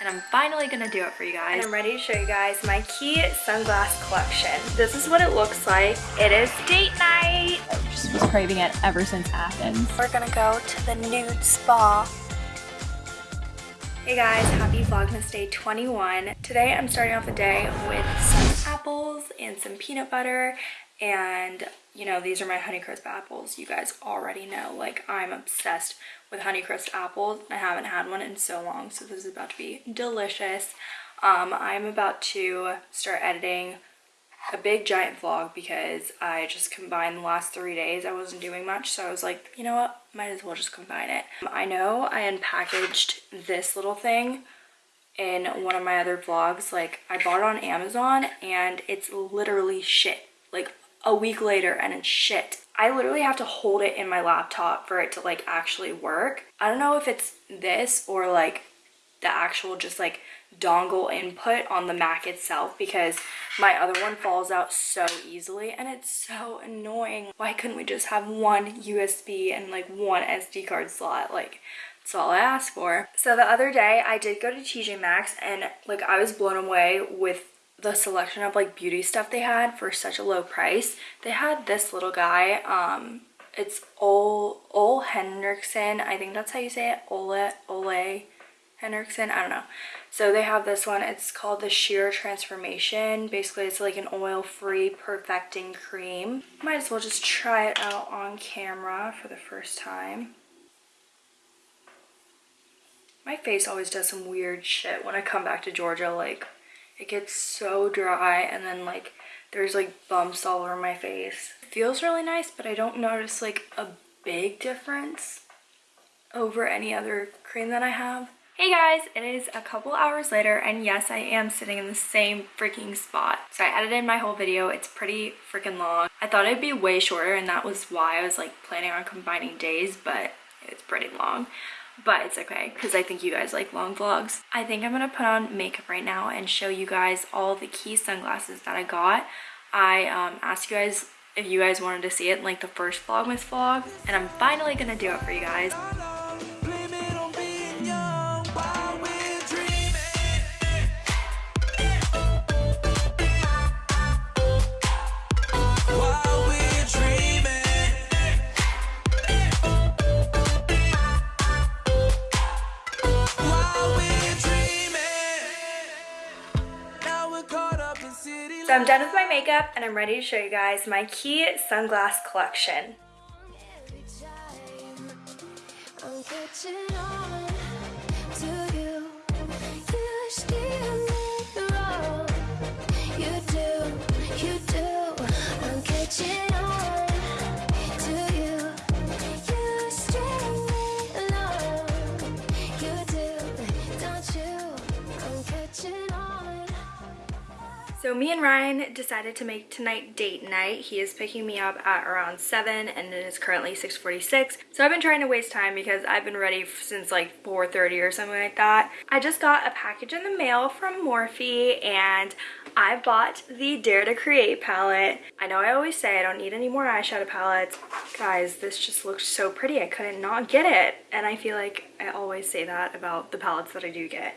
and I'm finally gonna do it for you guys. And I'm ready to show you guys my Quay sunglass collection. This is what it looks like. It is date night. I just was craving it ever since Athens. We're gonna go to the nude spa. Hey guys, happy Vlogmas Day 21. Today I'm starting off the day with some apples and some peanut butter and you know these are my honeycrisp apples. You guys already know like i'm obsessed with honeycrisp apples. I haven't had one in so long so this is about to be delicious. Um i'm about to start editing a big giant vlog because i just combined the last three days. I wasn't doing much so i was like you know what? Might as well just combine it. I know i unpackaged this little thing in one of my other vlogs. Like i bought it on amazon and it's literally shit. Like a week later and it's shit. I literally have to hold it in my laptop for it to like actually work. I don't know if it's this or like the actual just like dongle input on the Mac itself because my other one falls out so easily and it's so annoying. Why couldn't we just have one USB and like one SD card slot? Like that's all I asked for. So the other day I did go to TJ Maxx and like I was blown away with the selection of like beauty stuff they had for such a low price. They had this little guy. Um, it's Ole, Ole Henriksen. I think that's how you say it. Ole, Ole Henriksen. I don't know. So they have this one. It's called the Sheer Transformation. Basically, it's like an oil-free perfecting cream. Might as well just try it out on camera for the first time. My face always does some weird shit when I come back to Georgia. Like, it gets so dry and then like there's like bumps all over my face. It feels really nice, but I don't notice like a big difference over any other cream that I have. Hey guys, it is a couple hours later and yes, I am sitting in the same freaking spot. So I edited my whole video. It's pretty freaking long. I thought it'd be way shorter and that was why I was like planning on combining days, but it's pretty long but it's okay because I think you guys like long vlogs. I think I'm gonna put on makeup right now and show you guys all the Quay sunglasses that I got. I um, asked you guys if you guys wanted to see it in like the first Vlogmas vlog and I'm finally gonna do it for you guys. I'm done with my makeup and I'm ready to show you guys my Quay sunglass collection. So me and Ryan decided to make tonight date night. He is picking me up at around 7 and it is currently 6.46. So I've been trying to waste time because I've been ready since like 4.30 or something like that. I just got a package in the mail from Morphe and I bought the Dare to Create palette. I know I always say I don't need any more eyeshadow palettes. Guys, this just looks so pretty. I couldn't not get it. And I feel like I always say that about the palettes that I do get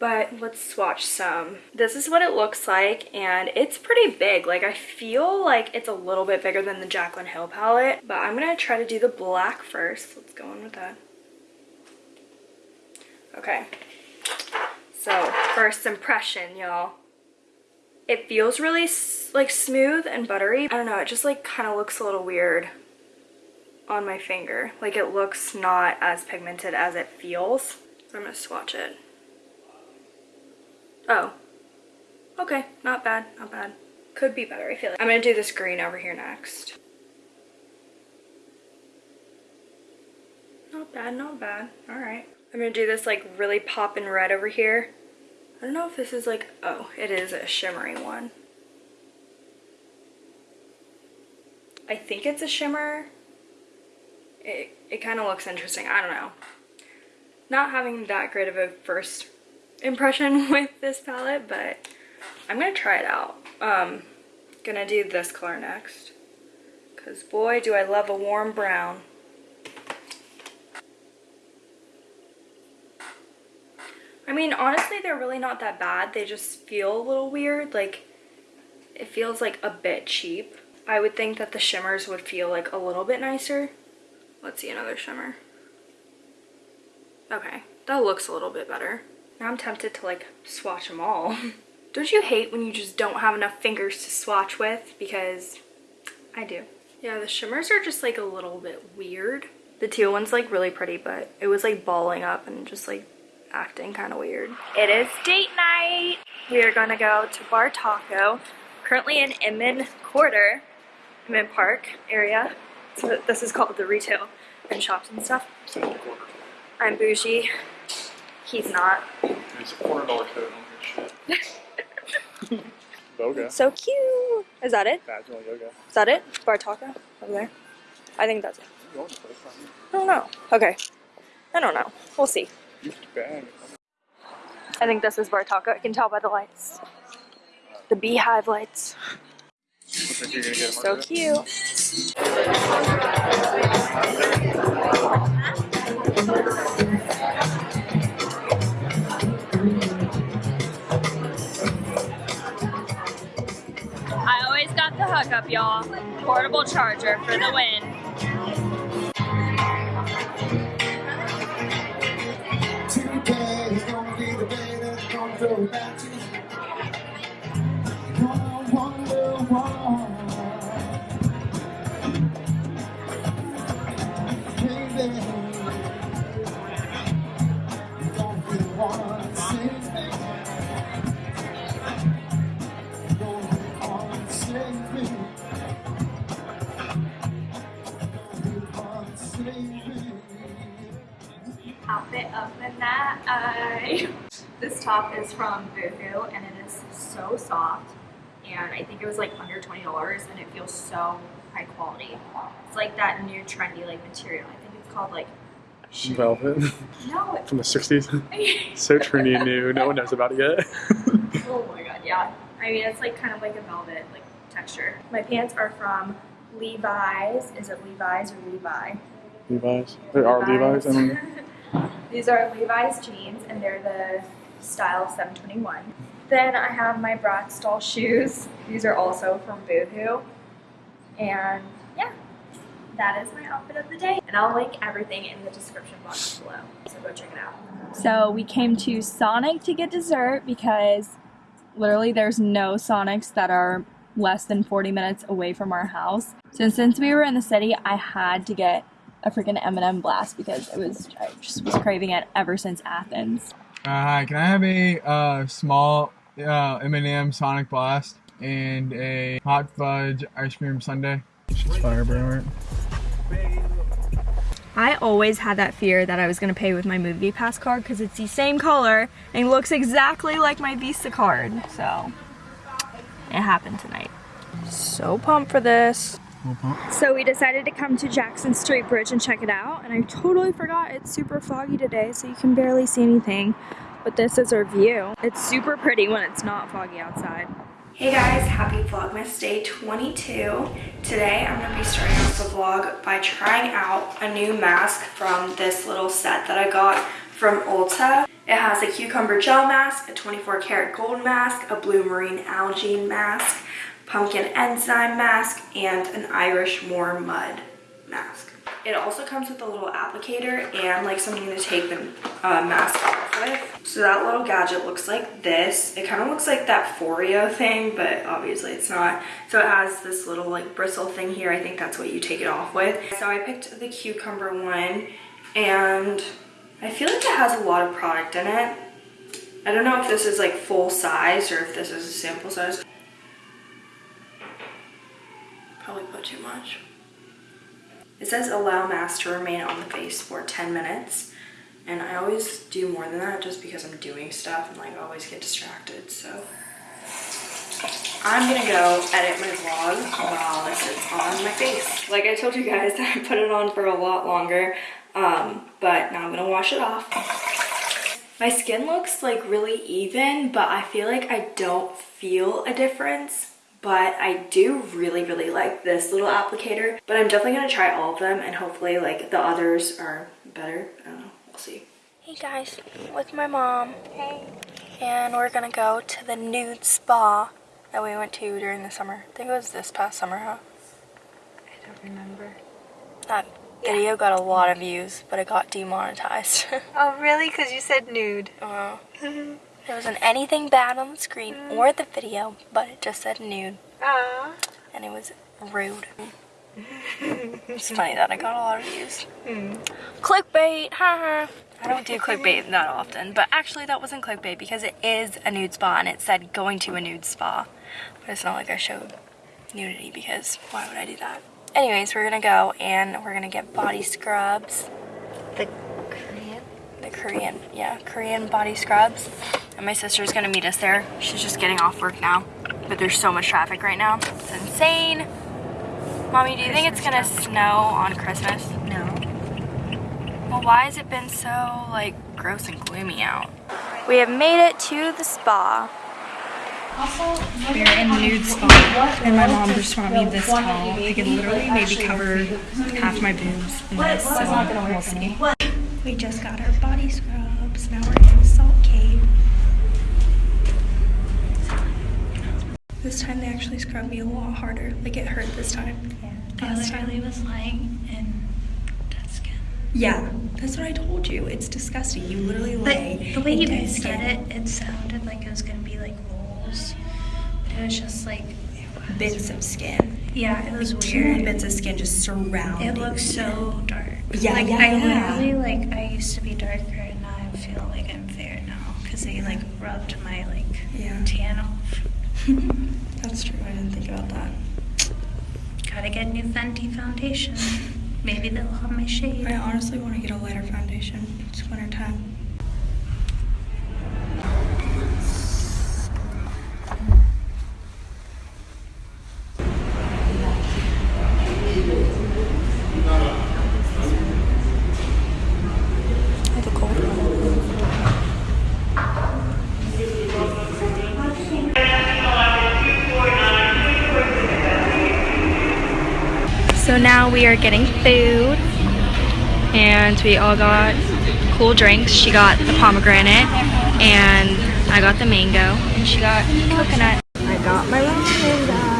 but let's swatch some. This is what it looks like and it's pretty big. Like I feel like it's a little bit bigger than the Jaclyn Hill palette, but I'm gonna try to do the black first. Let's go in with that. Okay, so first impression, y'all. It feels really like smooth and buttery. I don't know, it just like kind of looks a little weird on my finger. Like it looks not as pigmented as it feels. I'm gonna swatch it. Oh. Okay, not bad, not bad. Could be better, I feel like. I'm gonna do this green over here next. Not bad, not bad. Alright. I'm gonna do this like really popping red over here. I don't know if this is like, oh, it is a shimmery one. I think it's a shimmer. It, it kind of looks interesting. I don't know. Not having that great of a first impression with this palette, but I'm gonna try it out. Um, gonna do this color next. Cause boy, do I love a warm brown. I mean, honestly, they're really not that bad. They just feel a little weird. Like, it feels like a bit cheap. I would think that the shimmers would feel like a little bit nicer. Let's see another shimmer. Okay, that looks a little bit better. Now I'm tempted to like swatch them all. don't you hate when you just don't have enough fingers to swatch with? Because I do. Yeah, the shimmers are just like a little bit weird. The teal one's like really pretty, but it was like balling up and just like acting kind of weird. It is date night. We are gonna go to Bar Taco, currently in Inman Quarter, Inman Park area. So this is called the retail and shops and stuff. I'm bougie. He's not. It's a quarter dollar code on your shit. Boga. So cute. Is that it? Vaginal yoga. Is that it? Bar Taco over there? I think that's it. I don't know. Okay. I don't know. We'll see. I think this is Bar Taco. I can tell by the lights. The beehive lights. So cute. I hookup, y'all. Portable charger for the win. outfit top is from Boohoo and it is so soft and I think it was like under $20 and it feels so high quality. It's like that new trendy like material. I think it's called like Velvet. No. From the 60s. so trendy and new. No one knows about it yet. oh my god, yeah. I mean, it's like kind of like a velvet like texture. My pants are from Levi's. Is it Levi's or Levi? Levi's. There are Levi's. I mean. These are Levi's jeans and they're the style 721. Then I have my Bratz shoes. These are also from Boohoo. And yeah, that is my outfit of the day. And I'll link everything in the description box below. So go check it out. So we came to Sonic to get dessert because literally there's no Sonics that are less than 40 minutes away from our house. So since we were in the city, I had to get a freaking M&M blast because it was I just was craving it ever since Athens. Uh, hi, can I have a uh, small uh, M&M Sonic Blast and a hot fudge ice cream sundae? Fire burn. I always had that fear that I was going to pay with my movie pass card because it's the same color and looks exactly like my Visa card. So it happened tonight. So pumped for this. So we decided to come to Jackson Street Bridge and check it out and I totally forgot it's super foggy today so you can barely see anything but this is our view. It's super pretty when it's not foggy outside. Hey guys, happy Vlogmas day 22. Today I'm going to be starting off the vlog by trying out a new mask from this little set that I got from Ulta. It has a cucumber gel mask, a 24 karat gold mask, a blue marine algae mask, pumpkin enzyme mask, and an Irish moor mud mask. It also comes with a little applicator and like something to take the uh, mask off with. So that little gadget looks like this. It kind of looks like that Foreo thing, but obviously it's not. So it has this little like bristle thing here. I think that's what you take it off with. So I picked the cucumber one and I feel like it has a lot of product in it. I don't know if this is like full size or if this is a sample size. Probably put too much. It says allow mask to remain on the face for 10 minutes. And I always do more than that just because I'm doing stuff and like always get distracted. So I'm gonna go edit my vlog while this is on my face. Like I told you guys, I put it on for a lot longer, um, but now I'm gonna wash it off. My skin looks like really even, but I feel like I don't feel a difference but I do really, really like this little applicator. But I'm definitely gonna try all of them and hopefully like the others are better. I don't know, we'll see. Hey guys, with my mom. Hey. And we're gonna go to the nude spa that we went to during the summer. I think it was this past summer, huh? I don't remember. That video got a lot of views, but it got demonetized. oh really? Because you said nude. Uh, there wasn't anything bad on the screen or the video, but it just said nude. Aww. And it was rude. it's funny that I got a lot of views. Hmm. Clickbait, haha. I don't do clickbait that often, but actually that wasn't clickbait because it is a nude spa and it said going to a nude spa. But it's not like I showed nudity because why would I do that? Anyways, we're gonna go and we're gonna get body scrubs. The Korean? The Korean, yeah, Korean body scrubs. And my sister's gonna meet us there. She's just getting off work now. But there's so much traffic right now. It's insane. Mommy, do you think it's gonna snow on Christmas? No. Well, why has it been so, like, gross and gloomy out? We have made it to the spa. We're in nude spa, and my mom just brought me this towel. I can literally maybe cover half my boobs in this, so we'll see. We just got our body scrubs. Now we're in This time they actually scrubbed me a lot harder. Like it hurt this time. I Last time- literally was lying in dead skin. Yeah, that's what I told you. It's disgusting. You literally But lay. the way you dead skin. it, it sounded like it was gonna be like rolls. But it was just like, bits of skin. yeah, it was Two weird. bits of skin just surrounding. It looks so dark. Yeah, like yeah, I yeah. literally like I used to be darker and now I feel like I'm fair now because they like rubbed my like Yeah. tan off. That's true. I didn't think about that. Gotta get new Fenty foundation. Maybe they'll have my shade. I honestly want to get a lighter foundation. It's winter time. So now we are getting food and we all got cool drinks. She got the pomegranate and I got the mango and she got coconut. I got my ramen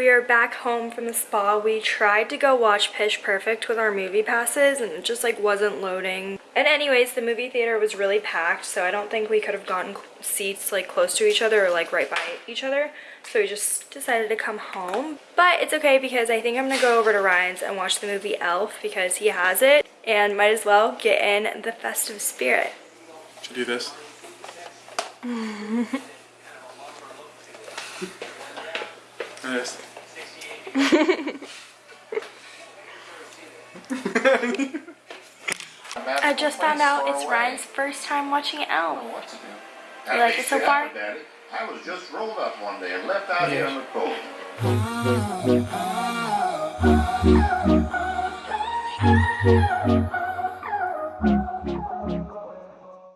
we are back home from the spa. We tried to go watch Pitch Perfect with our movie passes and it just like wasn't loading. And anyways, the movie theater was really packed so I don't think we could have gotten seats like close to each other or like right by each other. So we just decided to come home. But it's okay because I think I'm gonna go over to Ryan's and watch the movie Elf because he has it and might as well get in the festive spirit. Should do this. this. I just found out it's Ryan's first time watching Elf. You like it so far? I was just rolled up one day and left out here in the cold.